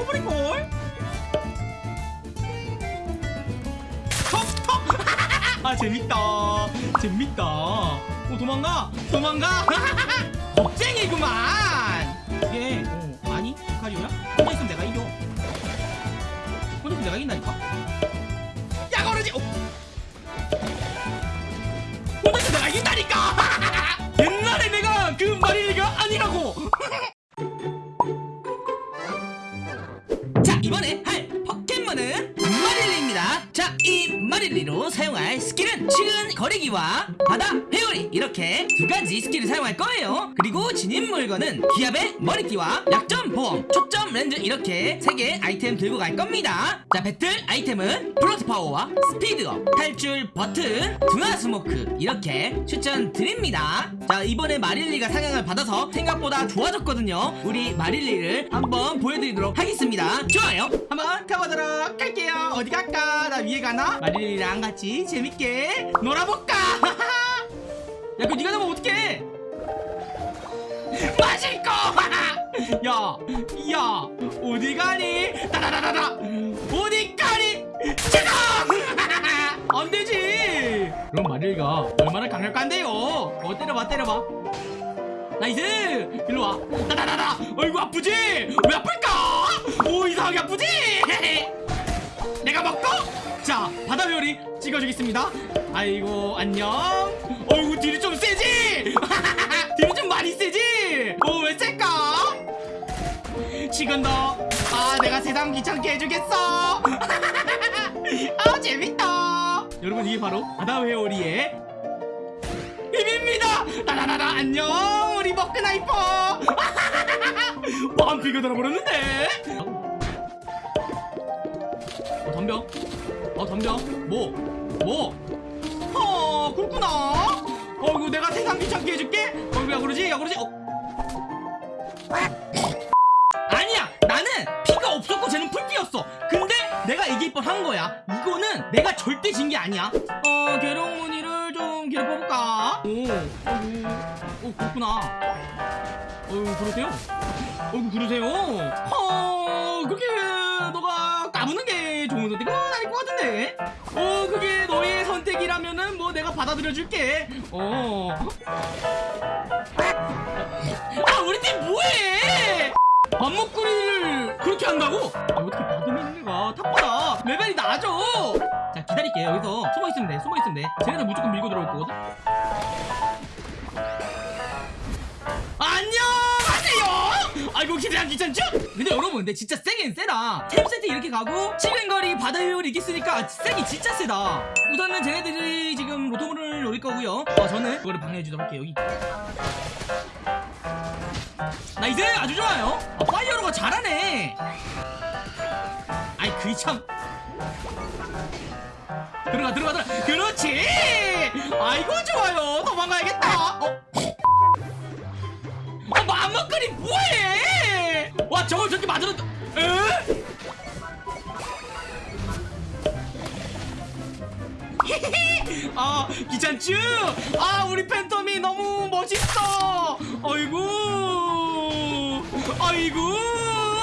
죽어버릴걸 턱턱 아 재밌다. 재밌다. 오 도망가. 도망가. 겁쟁이구만. 이게 어, 아니 카리오야? 혼자 있으면 내가 이겨. 혼자 있으면 내가 이긴다니까. 야 거르지. 어. 혼자 있으면 내가 이긴다니까 자 이번에 할 포켓몬은 마릴리입니다. 자 이 마릴리로 사용할 스킬은 치근거리기와 바다 회오리 이렇게 두 가지 스킬을 사용할 거예요. 그리고 지닌 물건은 기합의 머리띠와 약점 보험 초점 렌즈 이렇게 세 개 아이템 들고 갈 겁니다. 자 배틀 아이템은 플러스 파워와 스피드업 탈출 버튼 둥아 스모크 이렇게 추천드립니다. 자 이번에 마릴리가 상향을 받아서 생각보다 좋아졌거든요. 우리 마릴리를 한번 보여드리도록 하겠습니다. 좋아요. 한번 가보도록 할게요 어디 갈까 나 위에 가나 마릴리랑 같이 재밌게 놀아볼까 야 그거 네가 나면 어떡해 마실 거! 야, 야, 어디 가니? 따다다다다! 어디 가니? 지금! 안 되지! 그럼 마릴리가 얼마나 강력한데요? 어, 때려봐, 때려봐. nice! 일로 와. 따다다다! 어이구, 아프지? 왜 아플까? 오, 이상하게 아프지? 바다회오리 찍어주겠습니다. 아이고, 안녕. 어이구, 딜이 좀 세지? 딜이 좀 많이 세지? 어, 왜 셀까? 지금 너, 아, 내가 세상 귀찮게 해주겠어. 아, 재밌다. 여러분, 이게 바로 바다 회오리의 힘입니다. 나나나나 안녕, 우리 모크나이퍼. 완피가 달아버렸는데. 어, 덤벼. 어, 덤벼. 뭐? 뭐? 어, 그렇구나. 어이구, 내가 세상 귀찮게 해줄게. 어이구, 야, 그러지? 야, 그러지? 어. 아니야! 나는 피가 없었고 쟤는 풀피였어. 근데 내가 이길 뻔한 거야. 이거는 내가 절대 진 게 아니야. 어, 계룡무늬를 좀 괴롭혀볼까? 오, 어이구, 오, 그렇구나. 어이구, 그러세요? 어이구, 그러세요? 어, 그게 너가 까부는 게 좋은 선택은 아닐 것 같은데? 어, 그게 너의 선택이라면은 뭐 내가 받아들여 줄게. 어. 아, 우리 팀 뭐해? 밥먹구리를 그렇게 한다고? 아, 어떻게 바드민리가 탑보다 레벨이 낮아? 자, 기다릴게. 여기서 숨어있으면 돼. 숨어있으면 돼. 쟤네들 무조건 밀고 들어올 거거든? 아이고 기대한 귀찮죠? 근데 여러분 근데 진짜 세긴 세다. 템 세트 이렇게 가고 치근거리 바다회오리 이겼으니까 세기 진짜 세다. 우선은 쟤네들이 지금 로토무를 노릴 거고요. 어, 저는 그거를 방해해주도록 할게요 여기. nice! 아주 좋아요. 아, 파이어로가 잘하네. 아이 그이 참. 들어가 들어가 들어가. 그렇지! 아이고 좋아요. 도망가야겠다. 어? 아, 맘먹거리 뭐해? 와, 저걸 저렇게 맞으러, 에? 아, 귀찮쥬? 아, 우리 팬텀이 너무 멋있어. 아이고, 아이고.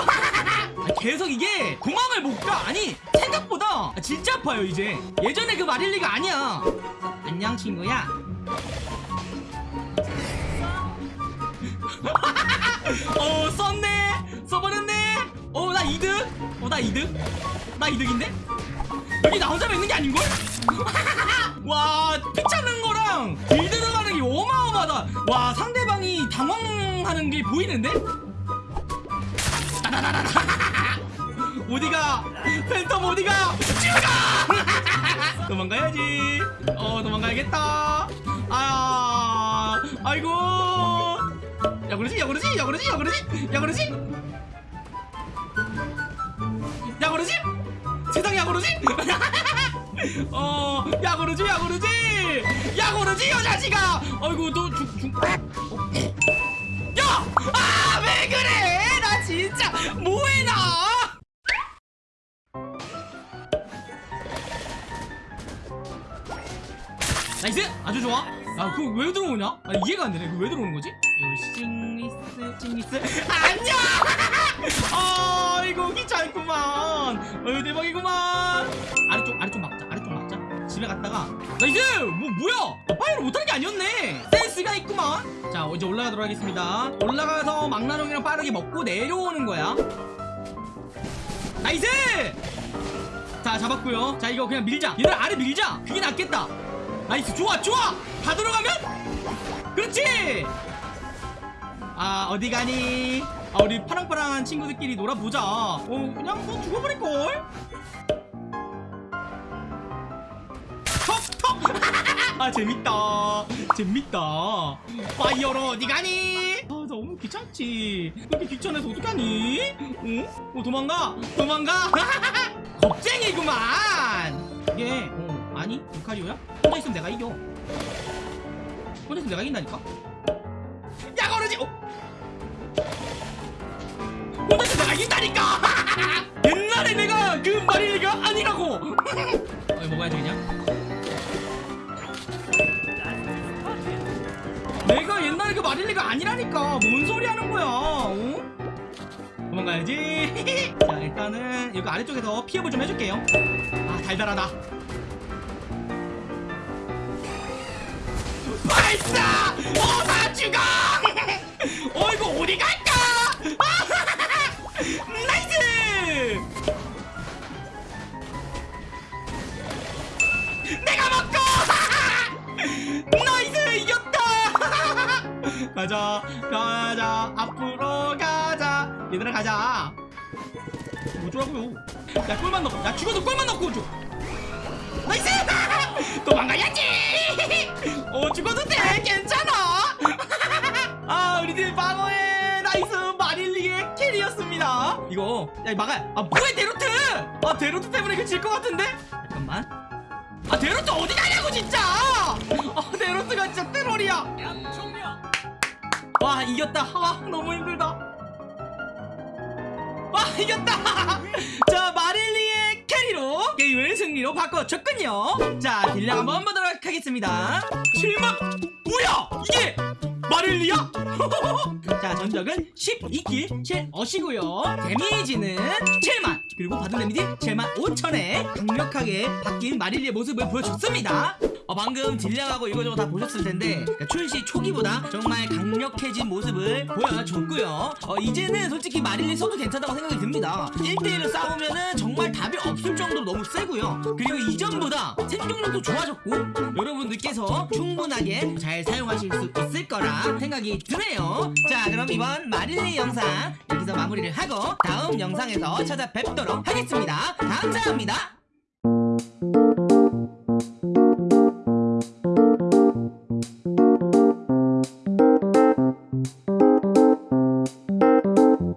아, 계속 이게 공항을 못 가. 아니, 생각보다 진짜 아파요, 이제. 예전에 그 마릴리가 아니야. 안녕, 친구야. 이득? 어 나 이득? 나 이득인데? 여기 나 혼자만 있는 게 아닌걸? 와 피차는 거랑 딜 들어가는 게 어마어마하다. 와 상대방이 당황하는 게 보이는데. 어디가? 팬텀 어디가? 죽어! 도망가야지. 어 도망가야겠다. 아 아이고. 야 그러지 야 그러지 야 그러지 야 그러지 야 그러지 야 그러지? 어야 그러지 야 그러지? 야 그러지 여 자식아 아이고 너죽 죽 야 아 왜 그래? 나 진짜 뭐해 나? nice! 아주 좋아 야 그거 왜 들어오냐? 아 이해가 안 되네. 그거 왜 들어오는 거지? 요싱리스 싱리스. 안녕! 아 이거 귀찮 어이 대박이구만. 아래쪽 아래쪽 막자. 아래쪽 막자. 집에 갔다가. nice! 뭐 뭐야? 파이를 못하는 게 아니었네. 센스가 있구만. 자 이제 올라가도록 하겠습니다. 올라가서 망나뇽이랑 빠르게 먹고 내려오는 거야. nice! 자 잡았고요. 자 이거 그냥 밀자. 얘들 아래 밀자. 그게 낫겠다 nice 좋아 좋아! 다 들어가면? 그렇지! 아 어디 가니? 아 우리 파랑파랑한 친구들끼리 놀아보자. 어 그냥 뭐 죽어버릴걸? 턱턱 아 재밌다. 재밌다. 파이어로 어디 가니? 아 너무 귀찮지. 그렇게 귀찮아서 어떡하니? 어? 어 도망가? 도망가? 겁쟁이구만! 이게 어 아니 루카리오야? 혼자 있으면 내가 이겨. 혼자 있으면 내가 이긴다니까? 야 거르지! 어? 혼자 있으면 내가 이긴다니까! 옛날에 내가 그 마리가 아니라고! 어, 먹어야지 그냥. 내가 옛날에 그 마릴리가 아니라니까. 뭔 소리 하는 거야 어? 도망가야지. 자 일단은 이거 아래쪽에서 피업을 좀 해줄게요. 아 달달하다 발사! 어나 죽어! 어 이거 어디 갈까? nice! 내가 먹고! nice 이겼다! 가자 가자 앞으로 가자 얘들아 가자 뭐더라고요 야 꿀만 넣고 야 죽어도 꿀만 넣고 줘 나이스 도망가야지! 어 죽어도 돼. 괜찮아. 아 우리들 방어의 나이스 마릴리의 캐리였습니다. 이거 야 막아 아 뭐해 데로트! 아 데로트 때문에 이거 질 것 같은데? 잠깐만. 아 데로트 어디 가냐고 진짜! 아 데로트가 진짜 트롤이야. 와 이겼다. 와 너무 힘들다. 와 이겼다 1위로 바꿔줬군요. 자 딜량 한번 보도록 하겠습니다. 7만 뭐야 이게 마릴리야 자 전적은 12킬 7어시고요. 데미지는 7만 그리고 받은 데미지 7만 5천에 강력하게 바뀐 마릴리의 모습을 보여줬습니다. 어, 방금 딜량하고 이거저거 다 보셨을 텐데 그러니까 출시 초기보다 정말 강력해진 모습을 보여줬고요. 어, 이제는 솔직히 마릴리 써도 괜찮다고 생각이 듭니다. 1대1로 싸우면은 정말 답이 없을 정도로 너무 세고요. 그리고 이전보다 생존력도 좋아졌고 여러분들께서 충분하게 잘 사용하실 수 있을 거라 생각이 드네요. 자 그럼 이번 마릴리 영상 여기서 마무리를 하고 다음 영상에서 찾아뵙도록 하겠습니다. 감사합니다